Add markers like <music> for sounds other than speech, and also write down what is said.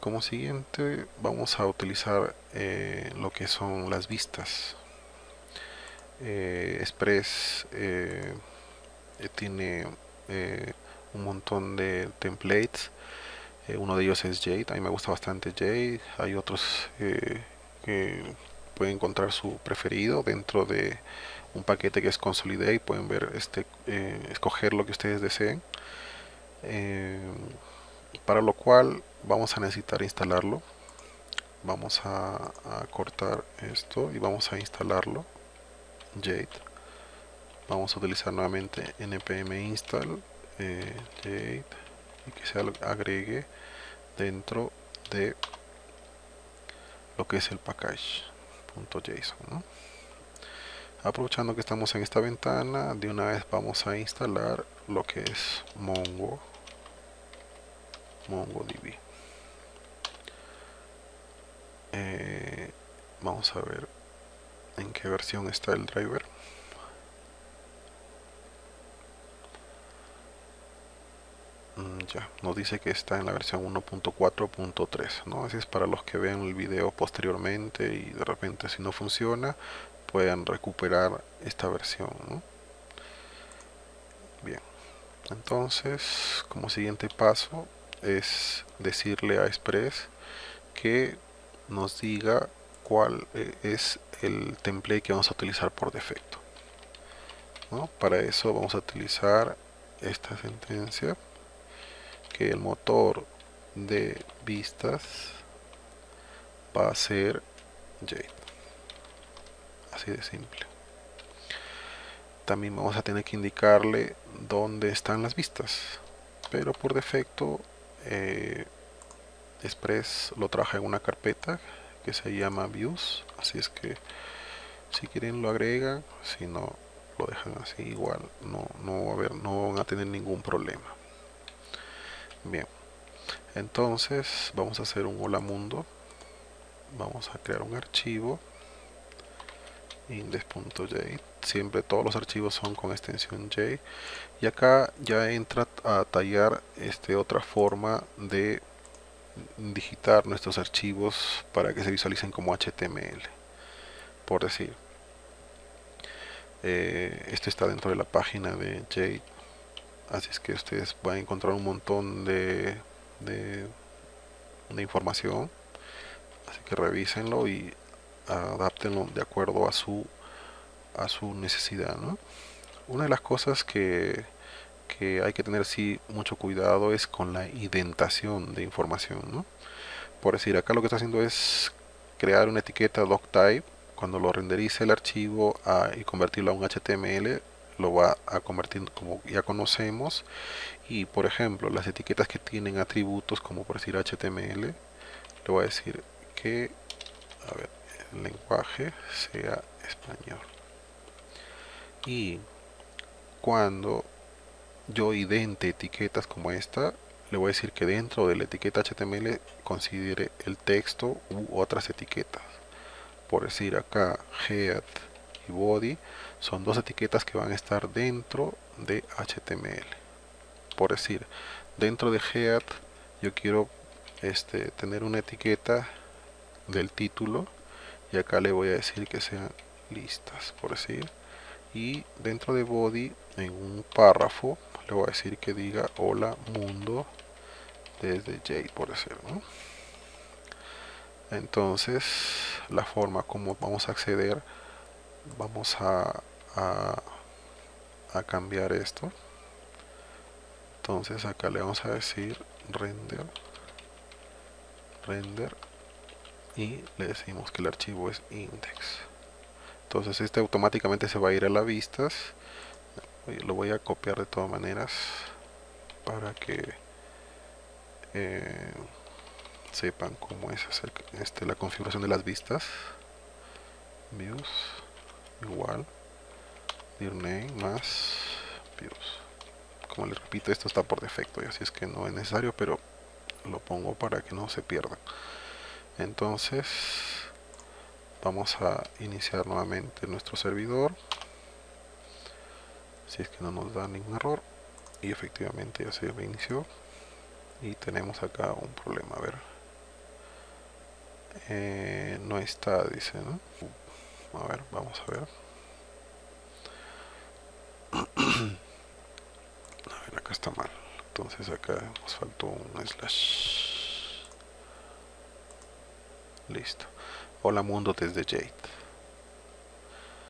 como siguiente vamos a utilizar eh, lo que son las vistas. Eh, Express eh, tiene un montón de templates. Uno de ellos es Jade, a mí me gusta bastante Jade. Hay otros que pueden encontrar su preferido dentro de un paquete que es Consolidate. Pueden ver este escoger lo que ustedes deseen para lo cual vamos a necesitar instalarlo. Vamos a, cortar esto y vamos a instalarlo. Jade. Vamos a utilizar nuevamente npm install eh, Jade y que se agregue dentro de lo que es el package.json aprovechando que estamos en esta ventana de una vez vamos a instalar lo que es mongo MongoDB. Eh, vamos a ver en qué versión está el driver. Mm, ya, nos dice que está en la versión 1.4.3, ¿no? Así es para los que vean el video posteriormente y de repente si no funciona, puedan recuperar esta versión, Bien, entonces como siguiente paso es decirle a Express que nos diga cuál eh, es el template que vamos a utilizar por defecto para eso vamos a utilizar esta sentencia que el motor de vistas va a ser Jade. Así de simple. También vamos a tener que indicarle dónde están las vistas pero por defecto eh, Express lo traje en una carpeta que se llama views así es que si quieren lo agregan si no lo dejan así igual no, no, va a haber, no van a tener ningún problema. Bien entonces vamos a hacer un hola mundo vamos a crear un archivo index.jade siempre todos los archivos son con extensión J y acá ya entra a tallar este otra forma de digitar nuestros archivos para que se visualicen como HTML por decir. Eh, esto está dentro de la página de Jade así es que ustedes van a encontrar un montón de, de, información. Así que revísenlo y adaptenlo de acuerdo a su a su necesidad una de las cosas que, que hay que tener sí mucho cuidado es con la indentación de información por decir acá lo que está haciendo es crear una etiqueta doctype cuando lo renderice el archivo y convertirlo a un HTML lo va a convertir como ya conocemos. Y por ejemplo las etiquetas que tienen atributos como por decir HTML le voy a decir que el lenguaje sea español. Y cuando yo idente etiquetas como esta le voy a decir que dentro de la etiqueta HTML considere el texto u otras etiquetas. Por decir acá head y body son dos etiquetas que van a estar dentro de HTML por decir dentro de head yo quiero este, tener una etiqueta del título y acá le voy a decir que sean listas por decir. Y dentro de body en un párrafo le voy a decir que diga hola mundo desde J por decir entonces la forma como vamos a acceder vamos a, a, a cambiar esto. Entonces acá le vamos a decir render render y le decimos que el archivo es index. Entonces este automáticamente se va a ir a las vistas lo voy a copiar de todas maneras para que eh, sepan cómo es hacer este, la configuración de las vistas. Views igual. Dir name más views. Como les repito esto está por defecto y así es que no es necesario pero lo pongo para que no se pierda. Entonces vamos a iniciar nuevamente nuestro servidor si es que no nos da ningún error. Y efectivamente ya se reinició. Y tenemos acá un problema a ver. Eh, no está dice ¿no? a ver vamos a ver. <clears throat> A ver acá está mal. Entonces acá nos faltó un slash. Listo. Hola mundo desde Jade